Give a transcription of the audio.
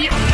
you.